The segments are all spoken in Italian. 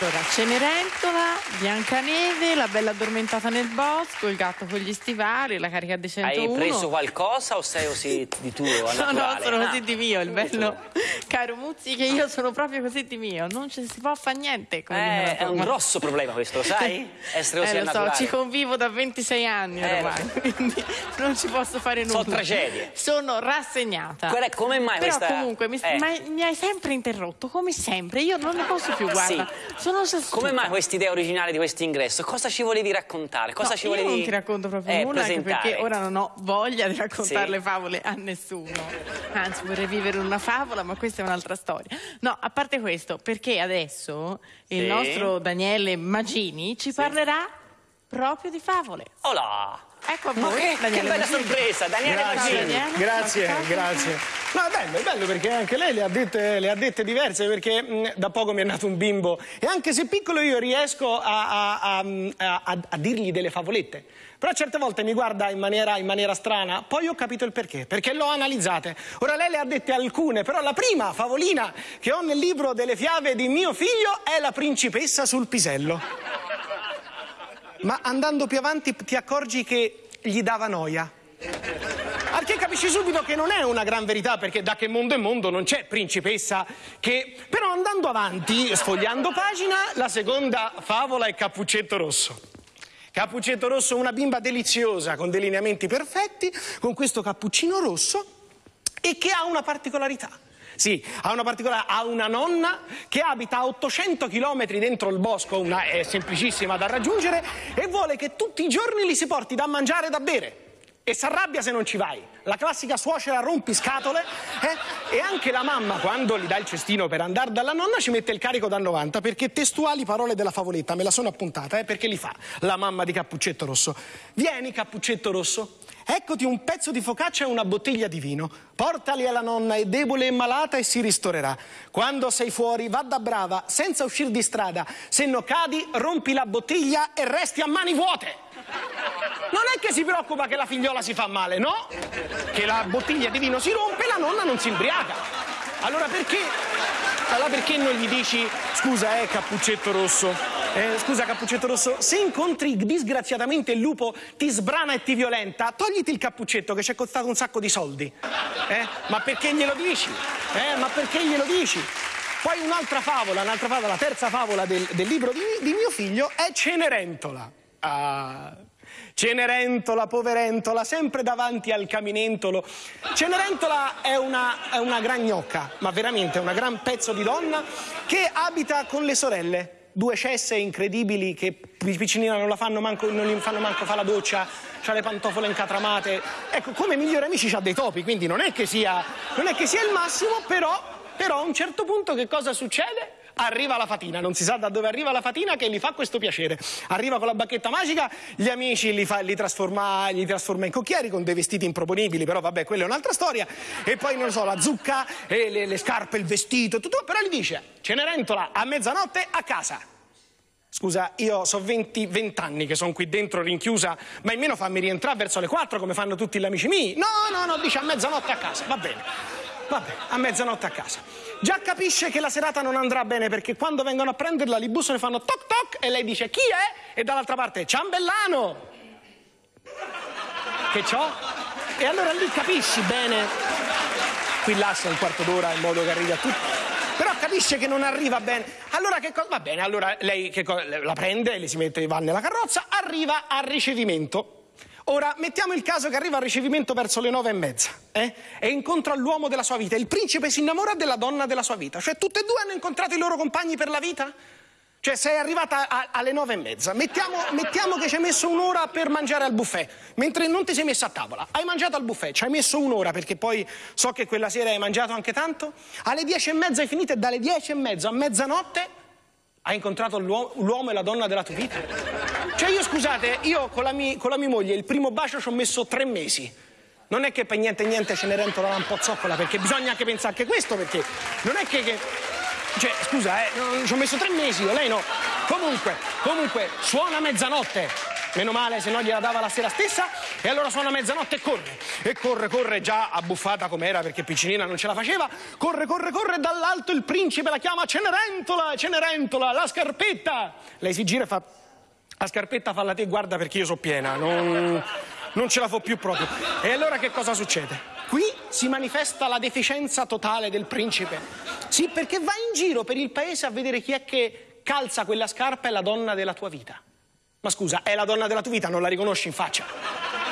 Allora, Cenerentola, Biancaneve, la bella addormentata nel bosco, il gatto con gli stivali, la carica di 101. Hai preso qualcosa o sei così di tuo, No, no, sono Ah. così di mio, il bello, caro Muzzi, che io sono proprio così di mio, non ci si può fare niente. Eh, è un grosso problema questo, lo sai? Essere così Eh, lo so, ci convivo da 26 anni Eh, ormai, quindi non ci posso fare nulla. Sono tragedie. Sono rassegnata. Qual è- come mai Però questa- comunque mi, eh. mi hai sempre interrotto, come sempre. Io non ne posso più, guarda. Sono già Come mai questa idea originale di questo ingresso? Cosa ci volevi raccontare? Cosa No, ci io volevi non ti racconto proprio eh, nulla, perché ora non ho voglia di raccontare Sì. le favole a nessuno. Anzi, vorrei vivere una favola, ma questa è un'altra storia. No, a parte questo, perché adesso il Sì. nostro Daniele Magini ci parlerà proprio di favole. Olà! Ecco a voi, che, che Daniele bella Magini. sorpresa, Daniele Grazie. Magini. Daniele. Grazie, grazie. No, è bello, è bello perché anche lei le ha dette, le ha dette diverse perché mh, da poco mi è nato un bimbo e anche se piccolo io riesco a, a- a- a- a dirgli delle favolette. Però certe volte mi guarda in maniera, in maniera strana, poi ho capito il perché, perché l'ho analizzate. Ora lei le ha dette alcune, però la prima favolina che ho nel libro delle fiabe di mio figlio è la principessa sul pisello. Ma andando più avanti ti accorgi che gli dava noia. Perché capisci subito che non è una gran verità, perché da che mondo è mondo non c'è principessa che... Però andando avanti, sfogliando pagina, la seconda favola è Cappuccetto Rosso. Cappuccetto Rosso, una bimba deliziosa, con dei lineamenti perfetti, con questo cappuccino rosso e che ha una particolarità. Sì, ha una particolare, ha una nonna che abita a 800 km dentro il bosco, una, è semplicissima da raggiungere, e vuole che tutti i giorni gli si porti da mangiare e da bere. E si arrabbia se non ci vai. La classica suocera rompiscatole. Eh? E anche la mamma, quando gli dà il cestino per andare dalla nonna, ci mette il carico da 90, perché testuali parole della favoletta, me la sono appuntata, eh, perché li fa la mamma di Cappuccetto Rosso. Vieni, Cappuccetto Rosso, eccoti un pezzo di focaccia e una bottiglia di vino. Portali alla nonna, è debole e malata e si ristorerà. Quando sei fuori, va da brava, senza uscire di strada. Se no cadi, rompi la bottiglia e resti a mani vuote. Non è che si preoccupa che la figliola si fa male, no? Che la bottiglia di vino si rompe e la nonna non si imbriaca. Allora perché? Allora perché non gli dici scusa, eh, cappuccetto rosso? Eh, scusa, cappuccetto rosso, se incontri disgraziatamente il lupo, ti sbrana e ti violenta, togliti il cappuccetto che ci è costato un sacco di soldi. Eh? Ma perché glielo dici? Eh? Ma perché glielo dici? Poi un'altra favola, un'altra favola, la terza favola del, del libro di, di mio figlio è Cenerentola. Ah, Cenerentola, poverentola, sempre davanti al caminentolo. Cenerentola è una, è una gran gnocca, ma veramente una gran pezzo di donna che abita con le sorelle. Due cesse incredibili che piccinina non la fanno manco, non gli fanno manco fa la doccia, ha le pantofole incatramate. Ecco, come migliori amici c'ha dei topi, quindi non è che sia, non è che sia il massimo, però, però a un certo punto che cosa succede? Arriva la fatina, non si sa da dove arriva la fatina che gli fa questo piacere. Arriva con la bacchetta magica, gli amici li, fa, li, trasforma, li trasforma in cocchieri con dei vestiti improponibili, però vabbè, quella è un'altra storia. E poi, non lo so, la zucca, le, le scarpe, il vestito, tutto, però gli dice, Cenerentola, a mezzanotte a casa. Scusa, io so 20, 20 anni che sono qui dentro rinchiusa, ma almeno fammi rientrare verso le 4 come fanno tutti gli amici miei. No, no, no, dice a mezzanotte a casa, va bene. Va bene, a mezzanotte a casa. Già capisce che la serata non andrà bene perché quando vengono a prenderla li bussano e fanno toc toc e lei dice chi è? E dall'altra parte Ciambellano. Che c'ho? E allora lì capisci bene. Qui lascia un quarto d'ora in modo che arrivi a tutti. Però capisce che non arriva bene. Allora che cosa? Va bene, allora lei la prende, le si mette, va nella carrozza, arriva al ricevimento. Ora, mettiamo il caso che arriva al ricevimento verso le nove e mezza eh? e incontra l'uomo della sua vita. Il principe si innamora della donna della sua vita. Cioè, tutte e due hanno incontrato i loro compagni per la vita? Cioè, sei arrivata a- alle nove e mezza. Mettiamo, mettiamo che ci hai messo un'ora per mangiare al buffet, mentre non ti sei messa a tavola. Hai mangiato al buffet, ci hai messo un'ora perché poi so che quella sera hai mangiato anche tanto. Alle dieci e mezza hai finito e dalle dieci e mezza a mezzanotte hai incontrato l'uo- l'uomo e la donna della tua vita. Cioè io scusate, io con la, mi- con la mia moglie il primo bacio ci ho messo tre mesi. Non è che per niente niente Cenerentola un po' zoccola, perché bisogna anche pensare anche questo, perché non è che... che- cioè, scusa, eh, ci ho messo tre mesi io, lei no. Comunque, comunque, suona mezzanotte. Meno male, se no gliela dava la sera stessa. E allora suona mezzanotte e corre. E corre, corre, già abbuffata com'era perché piccinina non ce la faceva. Corre, corre, corre. Dall'alto il principe la chiama Cenerentola, Cenerentola, la scarpetta. Lei si gira e fa. La scarpetta falla te, guarda perché io so piena. Non, non ce la fo più proprio. E allora che cosa succede? Qui si manifesta la deficienza totale del principe. Sì, perché va in giro per il paese a vedere chi è che calza quella scarpa e la donna della tua vita. Ma scusa, è la donna della tua vita, non la riconosci in faccia?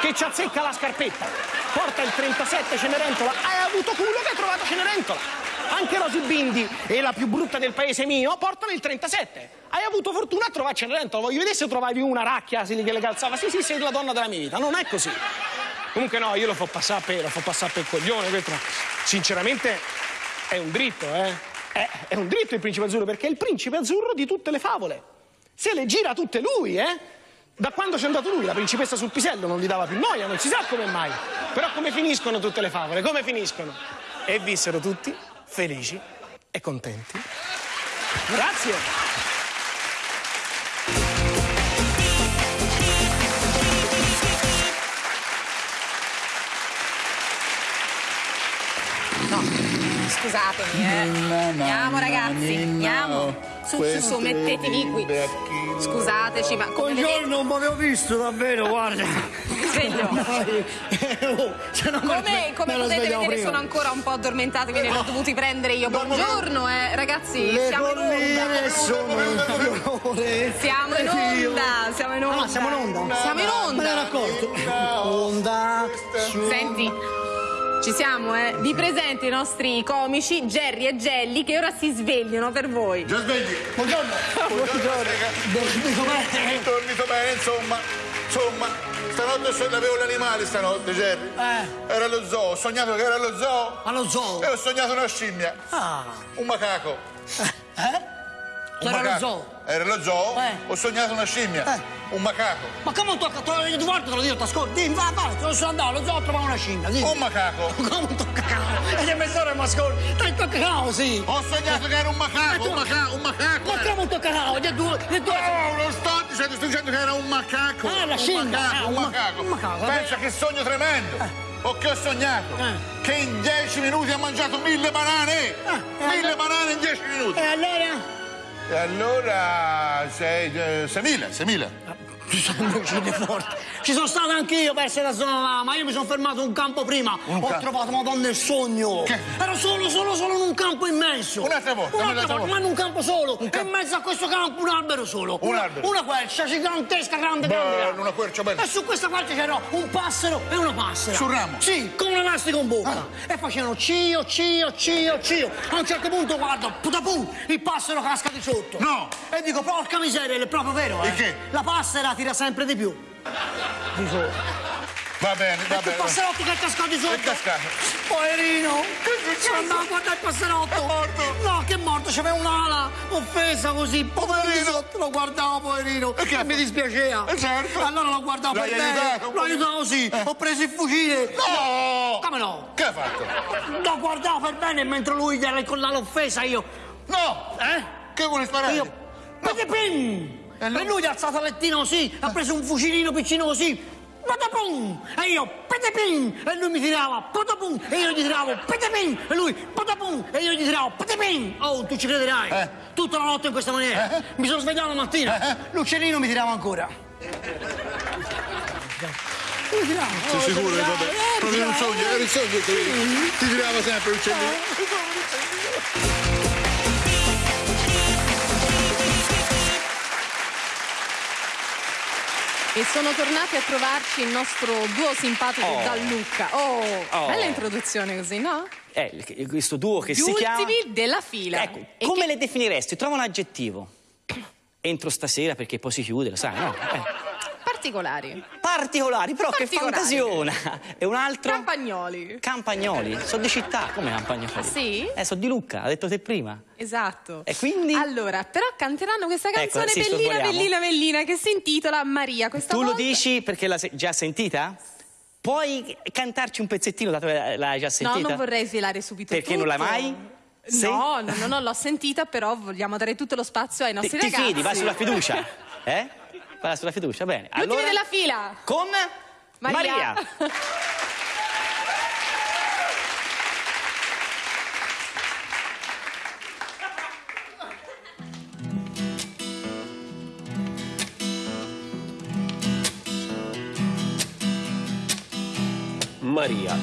Che ci azzecca la scarpetta. Porta il 37 Cenerentola. Hai avuto culo che hai trovato Cenerentola. Anche Rosy Bindi e la più brutta del paese mio portano il 37. Hai avuto fortuna a trovare Cenerentola. Voglio vedere se trovavi una racchia che le calzava. Sì, sì, sei la donna della mia vita. Non è così. Comunque no, io lo fo passare per, lo fo passare per coglione. Questo, sinceramente è un dritto, eh. È, è un dritto il principe azzurro perché è il principe azzurro di tutte le favole. Se le gira tutte lui, eh? Da quando c'è andato lui, la principessa sul pisello non gli dava più noia, non si sa come mai. Però come finiscono tutte le favole? Come finiscono? E vissero tutti felici e contenti. Grazie. No, scusatemi, eh. Andiamo ragazzi, andiamo. Su, su, su, mettetevi qui. Scusateci, ma come. Buongiorno, non mi avevo visto davvero, guarda. Sveglio. Oh, non me- Come, come potete vedere prima. sono ancora un po' addormentati, quindi li ho dovuti prendere io. Buongiorno, eh, ragazzi, Le siamo in onda. sono fiore. Siamo in onda, siamo in onda. Ah, siamo in onda? Siamo in Me l'ero onda. accorto. Onda. Senti, ci siamo, eh. Vi presento i nostri comici, Jerry e Jelly, che ora si svegliano per voi. Già svegli. Buongiorno. Dormito bene? Dormito bene, insomma. Insomma, stanotte so- avevo l'animale stanotte, Jerry. Eh. Era allo zoo, ho sognato che era allo zoo. Allo zoo. E ho sognato una scimmia. Ah. Un macaco. Eh? Un Era allo macaco. zoo. Era allo zoo, Eh. ho sognato una scimmia. Eh. Un macaco. Ma come tocca? Te detto due volte, te lo dico, t'ascolti. Dimmi, vai, vai, te lo so andare allo zoo a trovare una scimmia. Dimmi. Un macaco. Come tocca cavolo? E che mezz'ora mi ascolti? Dai, tocca cavolo, sì. Ho sognato che era un macaco, un macaco, un macaco. Ma come tocca cavolo? Le due, le due. No, non sto dicendo, sto dicendo che era un macaco. Ah, la un scimmia. macaco, Ah, un un ma- macaco. un macaco, Pensa che sogno tremendo. O che ho sognato? Eh. Che in dieci minuti ha mangiato mille banane. Ah, mille allora? banane in dieci minuti. E allora? E allora sei, eh, seimila, seimila. Ci sono uscite forti. Ci sono stato anch'io per essere da zona là, ma io mi sono fermato un campo prima. Un Ho campo? trovato Madonna il sogno. Che? Ero solo, solo, solo in un campo immenso. Un'altra volta, Un'altra volta, volta. ma in un campo solo. campo. E in mezzo a questo campo un albero solo. Un una, albero. Una quercia gigantesca, grande, Beh, grande. grande. una quercia bella. E su questa quercia c'era un passero e una passera. Sul ramo? Ah. Sì, con un elastico in bocca. E facevano cio, cio, cio, cio. A un certo punto guardo, putapum, il passero casca di sotto. No. E dico, porca miseria, è proprio vero, eh. E che? La passera tira sempre di più. Di sotto. Va bene, va il bene. passerotto che è cascato di sotto. È cascato. Poverino. Sono andato a guardare il passerotto. È morto. No, che è morto, c'aveva un'ala offesa così. Poverino. Sotto, lo guardavo, poverino. E che mi dispiaceva. Eh, certo. Allora lo guardavo L'hai per bene. L'ho aiutato sì. Ho preso il fucile. No! Come no? Che ha fatto? Lo guardavo per bene mentre lui gli era con l'ala offesa io. No! Eh? Che vuole sparare? Io. Patapim! E allora? E lui ha alzato il lettino così, ha preso un fucilino piccino così. Patapum! E io, patapim! E lui mi tirava, patapum! E io gli tiravo, patapim! E lui, patapum! E io gli tiravo, patapim! Oh, tu ci crederai! Eh. Tutta la notte in questa maniera. Eh. Mi sono svegliato la mattina, l'uccellino mi tirava ancora. Mi tirava. Sei oh, sicuro? mi tirava, Vabbè. eh, Proprio mi un tirava, sogno, era il sogno che ti tirava sempre l'uccellino. E sono tornati a trovarci il nostro duo simpatico Oh. da Lucca. Oh, Oh. bella introduzione così, no? Eh, questo duo che Gli si chiama... ultimi della fila. Ecco, E come che- le definiresti? Trova un aggettivo. Entro stasera perché poi si chiude, lo sai, no? Eh. Particolari. Particolari, però Particolari. che fantasiona. E un altro? Campagnoli. Campagnoli. Sono di città, come Campagnoli? Ah, sì? Eh, sono di Lucca, ha detto te prima. Esatto. E quindi? Allora, però canteranno questa Ecco, canzone sì, bellina, bellina, bellina che si intitola Maria. Questa Tu lo volta- dici perché l'hai già sentita? Puoi cantarci un pezzettino dato che l'hai già No, sentita? non vorrei svelare subito Perché tutto. non l'hai mai? Sì? No, no, no, no, l'ho sentita, però vogliamo dare tutto lo spazio ai Ti, nostri ti ragazzi. fidi, vai sulla fiducia. Eh? Parla sulla fiducia, bene. Gli ultimi della fila. Con Maria. Maria. Maria.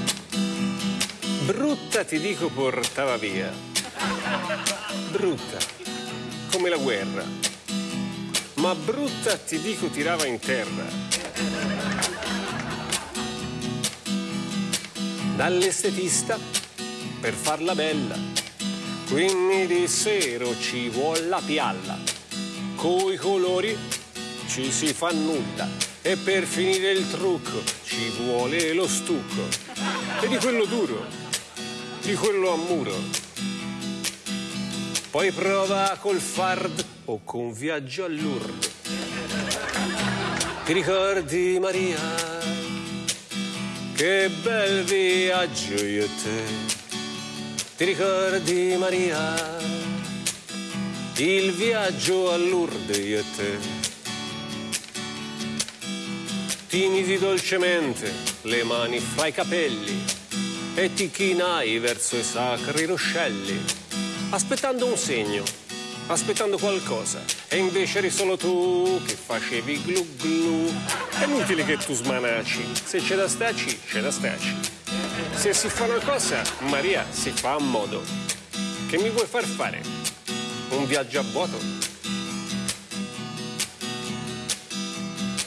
Brutta ti dico portava via. Brutta, come la guerra. Ma brutta ti dico tirava in terra. Dall'estetista per farla bella. Quindi di sero ci vuole la pialla. Coi colori ci si fa nulla. E per finire il trucco ci vuole lo stucco. E di quello duro, di quello a muro. Poi prova col fard o con viaggio a Lourdes. Ti ricordi Maria? Che bel viaggio io e te. Ti ricordi Maria? Il viaggio a Lourdes io e te. Ti misi dolcemente le mani fra i capelli e ti chinai verso i sacri ruscelli, aspettando un segno, aspettando qualcosa. E invece eri solo tu che facevi glu glu. È inutile che tu smanaci, se c'è da staci, c'è da staci. Se si fa una cosa, Maria, si fa a modo. Che mi vuoi far fare? Un viaggio a vuoto?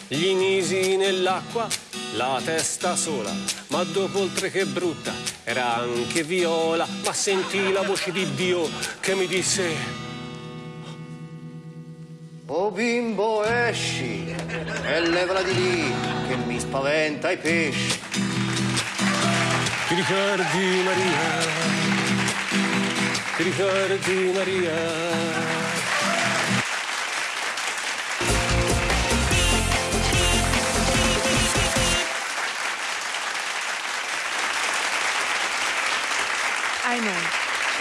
Gli misi nell'acqua la testa sola, ma dopo oltre che brutta era anche viola, ma sentì la voce di Dio che mi disse Oh bimbo esci e levala di lì che mi spaventa i pesci. Ti ricordi Maria? Ti ricordi Maria?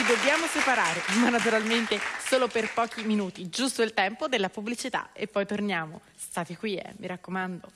Dobbiamo separare, ma naturalmente solo per pochi minuti, giusto il tempo della pubblicità e poi torniamo. State qui, eh, mi raccomando.